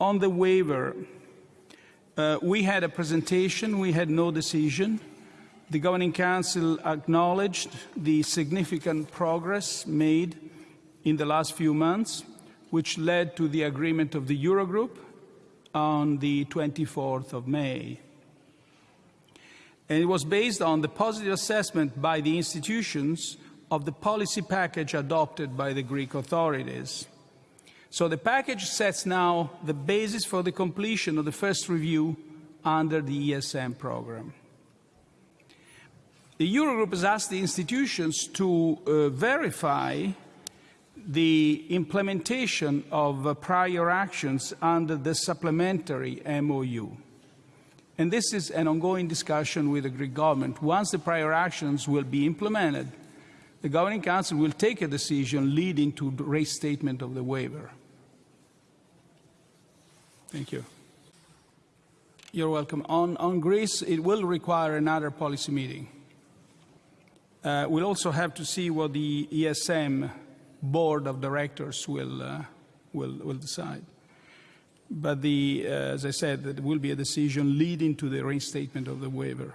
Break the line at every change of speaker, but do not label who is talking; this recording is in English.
On the waiver, uh, we had a presentation, we had no decision. The Governing Council acknowledged the significant progress made in the last few months, which led to the agreement of the Eurogroup on the 24th of May. And it was based on the positive assessment by the institutions of the policy package adopted by the Greek authorities. So the package sets now the basis for the completion of the first review under the ESM program. The Eurogroup has asked the institutions to uh, verify the implementation of uh, prior actions under the supplementary MOU. And this is an ongoing discussion with the Greek government. Once the prior actions will be implemented, the Governing Council will take a decision leading to the restatement of the waiver. Thank you. You're welcome. On, on Greece, it will require another policy meeting. Uh, we'll also have to see what the ESM board of directors will, uh, will, will decide. But the, uh, as I said, it will be a decision leading to the reinstatement of the waiver.